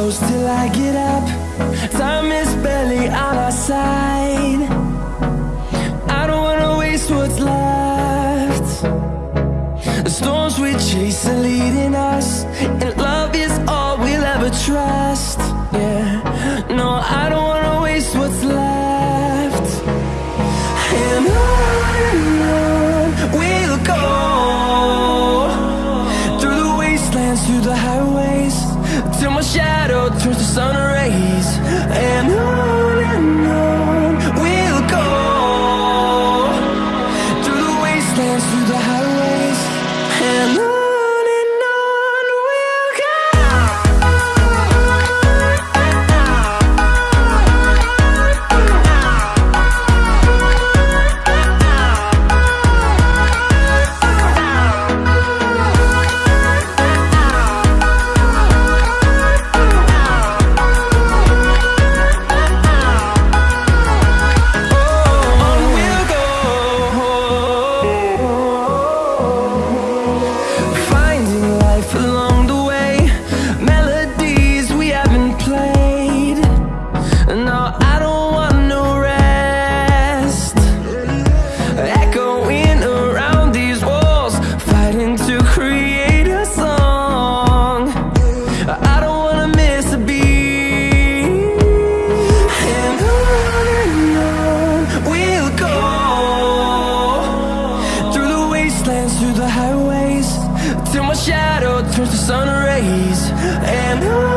close till I get up. Time is barely on our side. I don't wanna waste what's left. The storms we chase are leading us world turns to sun rays And on and on We'll go. Through the wastelands, through the the sun rays and I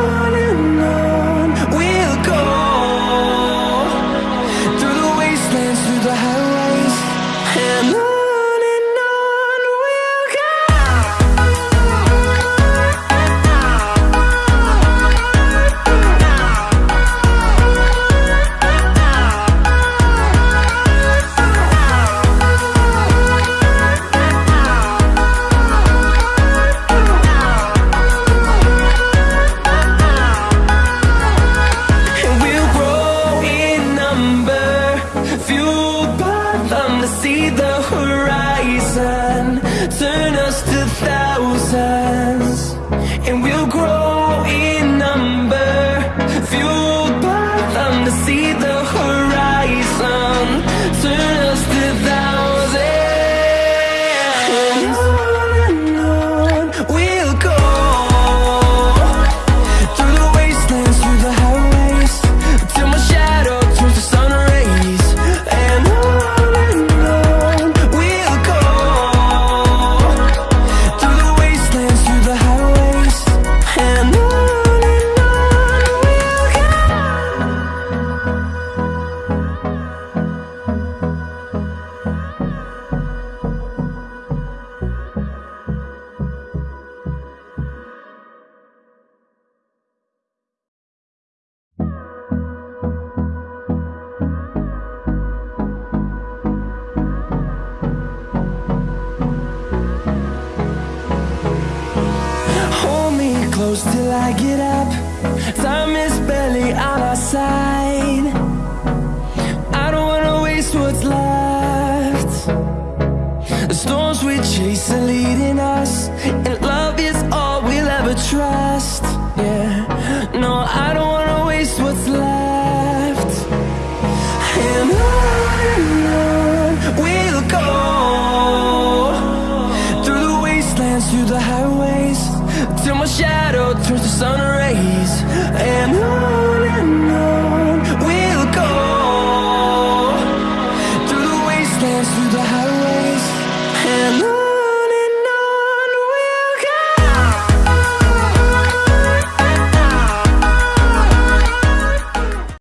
fueled by them to see the horizon Turn us to thousand. close till I get up. Time is barely on our side. I don't wanna waste what's left. The storms we chase are leading us